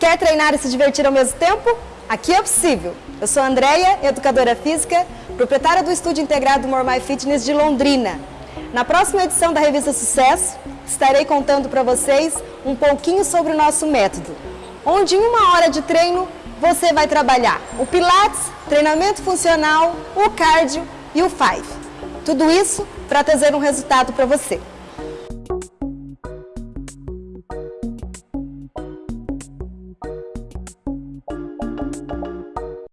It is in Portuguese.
Quer treinar e se divertir ao mesmo tempo? Aqui é possível. Eu sou a Andrea, educadora física, proprietária do Estúdio Integrado Mormai Fitness de Londrina. Na próxima edição da revista Sucesso, estarei contando para vocês um pouquinho sobre o nosso método, onde em uma hora de treino você vai trabalhar o Pilates, treinamento funcional, o cardio e o Five. Tudo isso para trazer um resultado para você.